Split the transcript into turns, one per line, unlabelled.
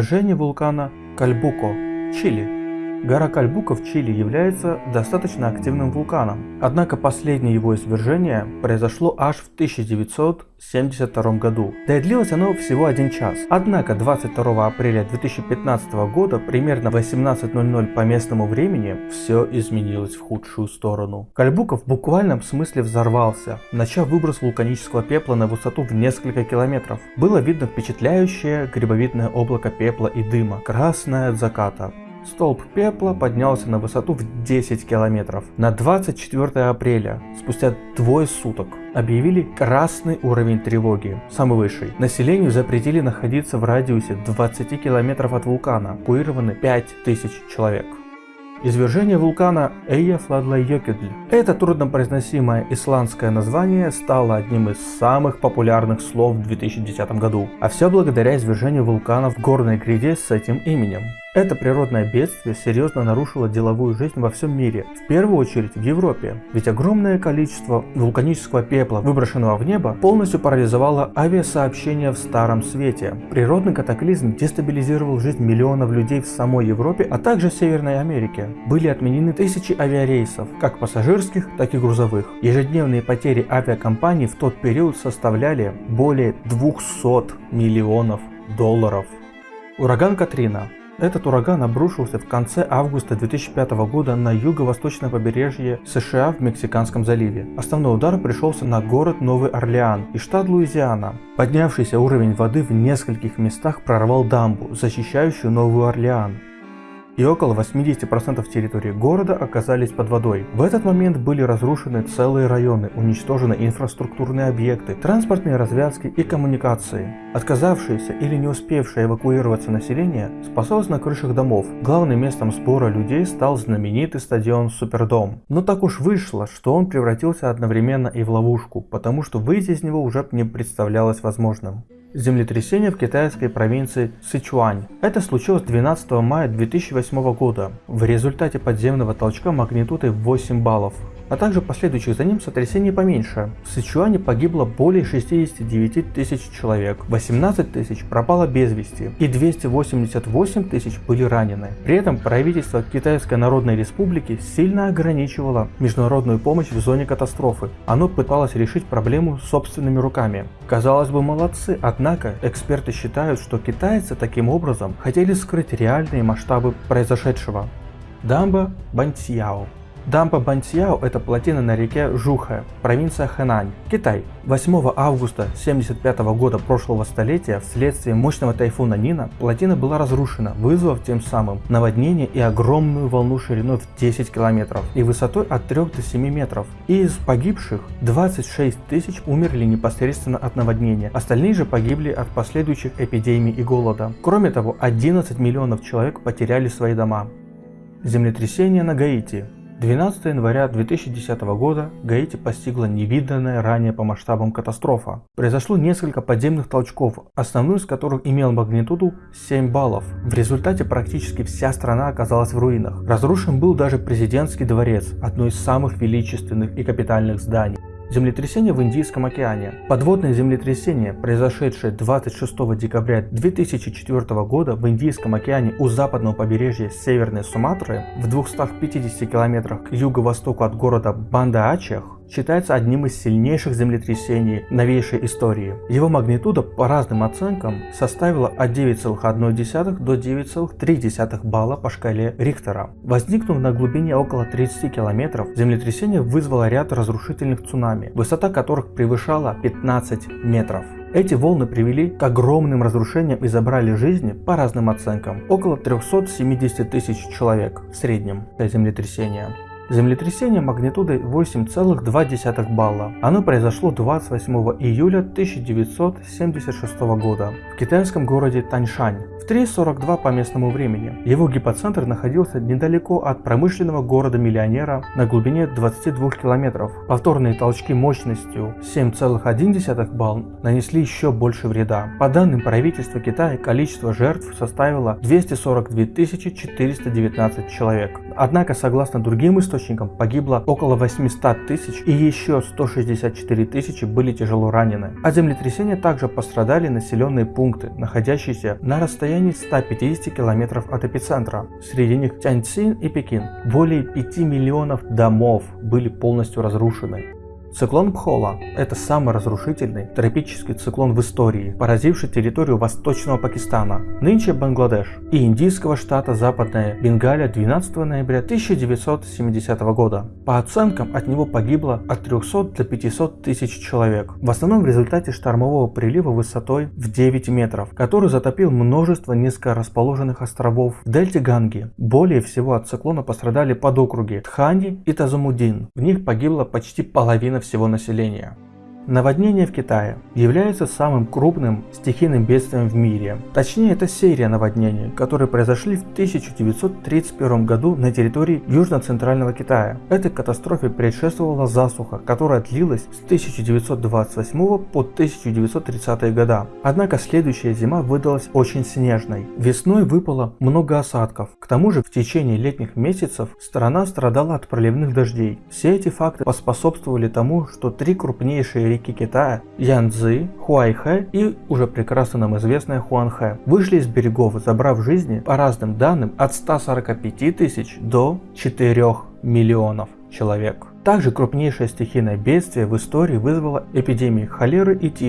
Извержение вулкана Кальбуко, Чили. Гора Кальбуко в Чили является достаточно активным вулканом, однако последнее его извержение произошло аж в 1972 году, да и длилось оно всего один час. Однако 22 апреля 2015 года, примерно 18.00 по местному времени, все изменилось в худшую сторону. Кальбуко в буквальном смысле взорвался, начав выброс вулканического пепла на высоту в несколько километров. Было видно впечатляющее грибовидное облако пепла и дыма, красное от заката. Столб пепла поднялся на высоту в 10 километров. На 24 апреля, спустя двое суток, объявили красный уровень тревоги, самый высший. Населению запретили находиться в радиусе 20 километров от вулкана, эвакуированы 5000 человек. Извержение вулкана Эйяфладлайёкедль. Это труднопроизносимое исландское название стало одним из самых популярных слов в 2010 году, а все благодаря извержению вулкана в горной гряде с этим именем. Это природное бедствие серьезно нарушило деловую жизнь во всем мире, в первую очередь в Европе, ведь огромное количество вулканического пепла, выброшенного в небо, полностью парализовало авиасообщение в Старом Свете. Природный катаклизм дестабилизировал жизнь миллионов людей в самой Европе, а также Северной Америке. Были отменены тысячи авиарейсов, как пассажирских, так и грузовых. Ежедневные потери авиакомпаний в тот период составляли более 200 миллионов долларов. Ураган Катрина этот ураган обрушился в конце августа 2005 года на юго-восточное побережье США в Мексиканском заливе. Основной удар пришелся на город Новый Орлеан и штат Луизиана. Поднявшийся уровень воды в нескольких местах прорвал дамбу, защищающую Новый Орлеан и около 80% территории города оказались под водой. В этот момент были разрушены целые районы, уничтожены инфраструктурные объекты, транспортные развязки и коммуникации. Отказавшееся или не успевшее эвакуироваться население спасалось на крышах домов. Главным местом сбора людей стал знаменитый стадион Супердом. Но так уж вышло, что он превратился одновременно и в ловушку, потому что выйти из него уже не представлялось возможным. Землетрясение в китайской провинции Сычуань. Это случилось 12 мая 2008 года в результате подземного толчка магнитудой 8 баллов а также последующих за ним сотрясений поменьше. В Сычуане погибло более 69 тысяч человек, 18 тысяч пропало без вести и 288 тысяч были ранены. При этом правительство Китайской Народной Республики сильно ограничивало международную помощь в зоне катастрофы. Оно пыталось решить проблему собственными руками. Казалось бы, молодцы, однако эксперты считают, что китайцы таким образом хотели скрыть реальные масштабы произошедшего. Дамба Бантьяо Дампа Бантьяо – это плотина на реке Жуха, провинция Хэнань, Китай. 8 августа 1975 года прошлого столетия вследствие мощного тайфуна Нина плотина была разрушена, вызвав тем самым наводнение и огромную волну шириной в 10 километров и высотой от 3 до 7 метров. И из погибших 26 тысяч умерли непосредственно от наводнения, остальные же погибли от последующих эпидемий и голода. Кроме того, 11 миллионов человек потеряли свои дома. Землетрясение на Гаити 12 января 2010 года Гаити постигла невиданная ранее по масштабам катастрофа. Произошло несколько подземных толчков, основной из которых имел магнитуду 7 баллов. В результате практически вся страна оказалась в руинах. Разрушен был даже президентский дворец, одно из самых величественных и капитальных зданий. Землетрясение в Индийском океане. Подводное землетрясение, произошедшее 26 декабря 2004 года в Индийском океане у западного побережья Северной Суматры в 250 километрах к юго-востоку от города Банда-Ачех, считается одним из сильнейших землетрясений новейшей истории. Его магнитуда по разным оценкам составила от 9,1 до 9,3 балла по шкале Рихтера. Возникнув на глубине около 30 километров, землетрясение вызвало ряд разрушительных цунами, высота которых превышала 15 метров. Эти волны привели к огромным разрушениям и забрали жизни, по разным оценкам, около 370 тысяч человек в среднем для землетрясения. Землетрясение магнитудой 8,2 балла. Оно произошло 28 июля 1976 года в китайском городе Таньшань в 3.42 по местному времени. Его гипоцентр находился недалеко от промышленного города-миллионера на глубине 22 километров. Повторные толчки мощностью 7,1 балл нанесли еще больше вреда. По данным правительства Китая, количество жертв составило 242 419 человек, Однако, согласно другим источникам, погибло около 800 тысяч и еще 164 тысячи были тяжело ранены. От землетрясения также пострадали населенные пункты, находящиеся на расстоянии 150 километров от эпицентра. Среди них Тяньцин и Пекин. Более 5 миллионов домов были полностью разрушены. Циклон Пхола – это самый разрушительный тропический циклон в истории, поразивший территорию восточного Пакистана, нынче Бангладеш, и индийского штата Западная Бенгалия 12 ноября 1970 года. По оценкам, от него погибло от 300 до 500 тысяч человек, в основном в результате штормового прилива высотой в 9 метров, который затопил множество низкорасположенных островов в дельте Ганги. Более всего от циклона пострадали подокруги Тхани и Тазумудин. В них погибла почти половина всего населения. Наводнение в Китае является самым крупным стихийным бедствием в мире. Точнее, это серия наводнений, которые произошли в 1931 году на территории Южно-Центрального Китая. Этой катастрофе предшествовала засуха, которая длилась с 1928 по 1930 года. Однако следующая зима выдалась очень снежной. Весной выпало много осадков. К тому же в течение летних месяцев страна страдала от проливных дождей. Все эти факты поспособствовали тому, что три крупнейшие реки реки Китая Янцзы, Хуайхэ и уже прекрасно нам известная Хуанхэ вышли из берегов, забрав жизни, по разным данным, от 145 тысяч до 4 миллионов человек. Также крупнейшее стихийное бедствие в истории вызвало эпидемии холеры и тифа.